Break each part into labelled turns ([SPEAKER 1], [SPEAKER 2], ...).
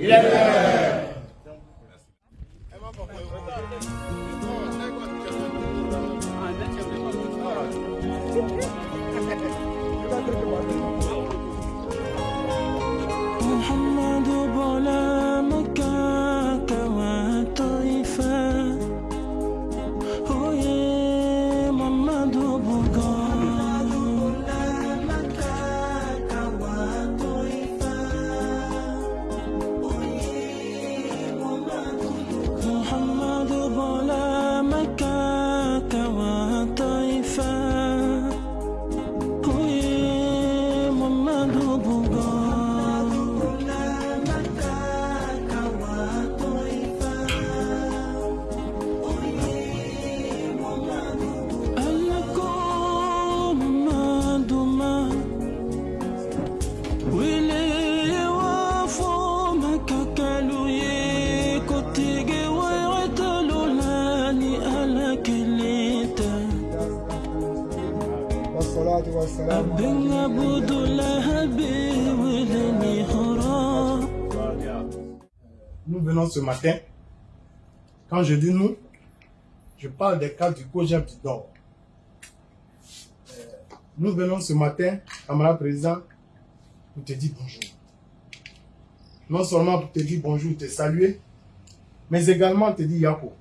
[SPEAKER 1] إلى محمد
[SPEAKER 2] بلا والسلام على
[SPEAKER 1] Abin abudulahabi wile ni hora
[SPEAKER 2] Nous venons ce matin. Quand je dis nous, je parle des cas du COGEP du Nord. Euh, Nous venons ce matin, camarade président, pour te dire bonjour. Non seulement pour te dire bonjour, te saluer, mais également te dire Yako.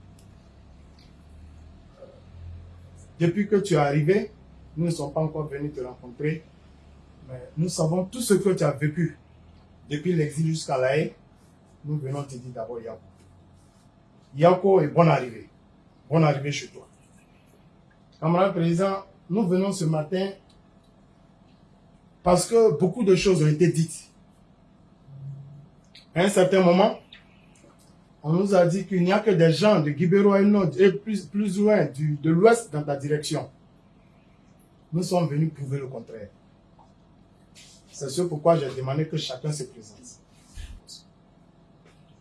[SPEAKER 2] Euh, Depuis que tu es arrivé, nous ne sommes pas encore venus te rencontrer, mais nous savons tout ce que tu as vécu depuis l'exil jusqu'à la haie. Nous venons te dire d'abord Yako. Yako et bonne arrivée. Bonne arrivée chez toi. Camarade président, nous venons ce matin parce que beaucoup de choses ont été dites. À un certain moment, on nous a dit qu'il n'y a que des gens de Guibero et et plus, plus loin du, de l'ouest dans ta direction. Nous sommes venus prouver le contraire. C'est ce pourquoi j'ai demandé que chacun se présente.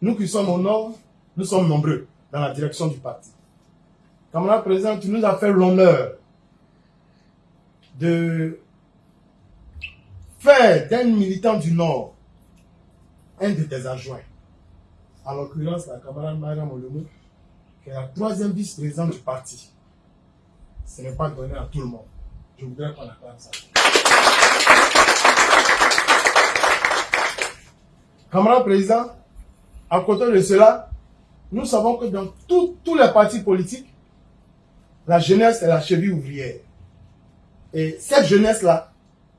[SPEAKER 2] Nous qui sommes au nord, nous sommes nombreux dans la direction du parti. Camarade président, tu nous as fait l'honneur de faire d'un militant du nord un de tes adjoints. En l'occurrence, la camarade Mariam Olomou, qui est la troisième vice-présidente du parti. Ce n'est pas donné à tout le monde. Je voudrais qu'on acclame ça. Camarade président, à côté de cela, nous savons que dans tous les partis politiques, la jeunesse est la cheville ouvrière. Et cette jeunesse-là,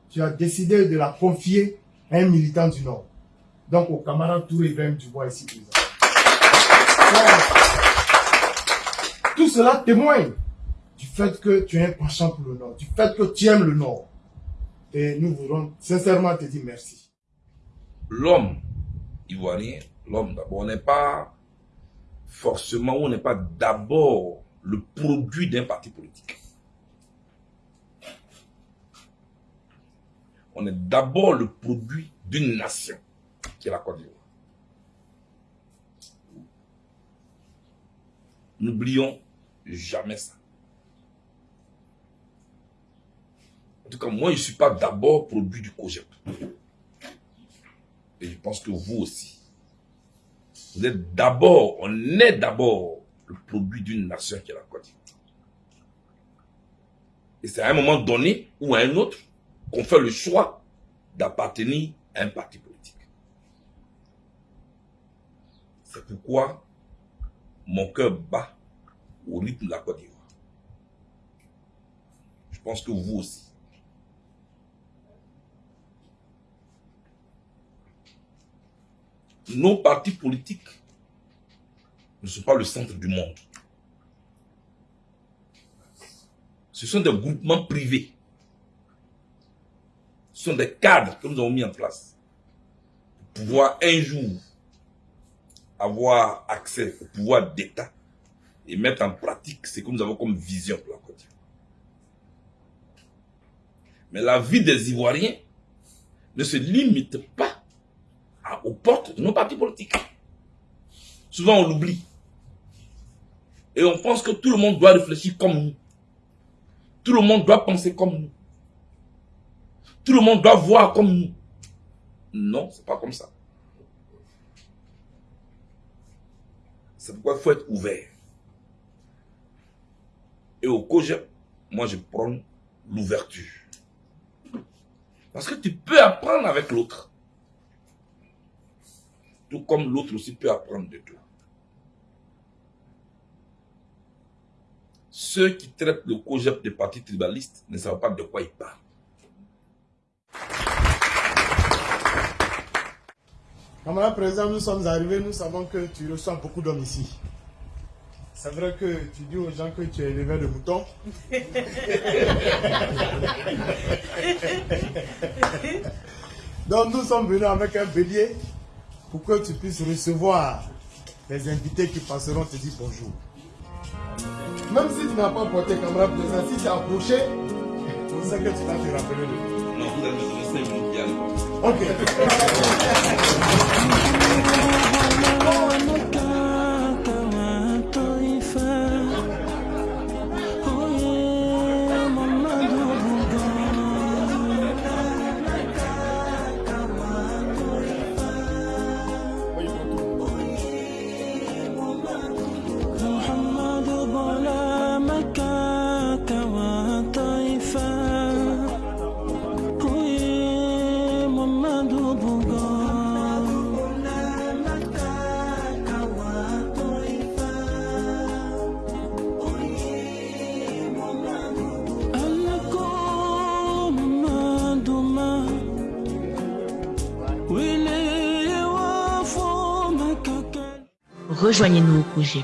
[SPEAKER 2] tu as décidé de la confier à un militant du Nord. Donc au camarade Touré Ibrahim Dubois ici présent. Tout cela témoigne du fait que tu es un penchant pour le Nord, du fait que tu aimes le Nord. Et nous voulons sincèrement te dire merci.
[SPEAKER 3] l'homme ivoirien, l'homme d'abord, on n'est pas forcément, on n'est pas d'abord le produit d'un parti politique. On est d'abord le produit d'une nation, qui est la Côte d'Ivoire. N'oublions jamais ça. En tout cas, moi, je ne suis pas d'abord produit du COGEP. Et je pense que vous aussi. Vous êtes d'abord, on est d'abord le produit d'une nation qui est la Côte d'Ivoire. Et c'est à un moment donné ou à un autre qu'on fait le choix d'appartenir à un parti politique. C'est pourquoi mon cœur bat au rythme de la Côte d'Ivoire. Je pense que vous aussi. Nos partis politiques ne sont pas le centre du monde. Ce sont des groupements privés. Ce sont des cadres que nous avons mis en place pour pouvoir un jour avoir accès au pouvoir d'État et mettre en pratique ce que nous avons comme vision pour la Côte d'Ivoire. Mais la vie des Ivoiriens ne se limite pas portes de nos partis politiques. Souvent, on l'oublie. Et on pense que tout le monde doit réfléchir comme nous. Tout le monde doit penser comme nous. Tout le monde doit voir comme nous. Non, c'est pas comme ça. C'est pourquoi il faut être ouvert. Et au COGEP, moi je prends l'ouverture. Parce que tu peux apprendre avec l'autre. Tout comme l'autre aussi peut apprendre de toi. Ceux qui traitent le COGEP des partis tribalistes ne savent pas de quoi ils parlent.
[SPEAKER 1] Camarade président, nous sommes arrivés, nous savons que tu reçois beaucoup d'hommes ici. C'est vrai que tu dis aux gens que tu es éleveur de moutons. Donc nous sommes venus avec un bélier pour que tu puisses recevoir les invités qui passeront te dire bonjour. Même si tu n'as pas porté camarade président, si tu as approché, on sait que tu vas te rappeler de.
[SPEAKER 3] Non, vous allez me donner 5 minutes qui arrivent.
[SPEAKER 1] Ok.
[SPEAKER 4] Rejoignez-nous au projet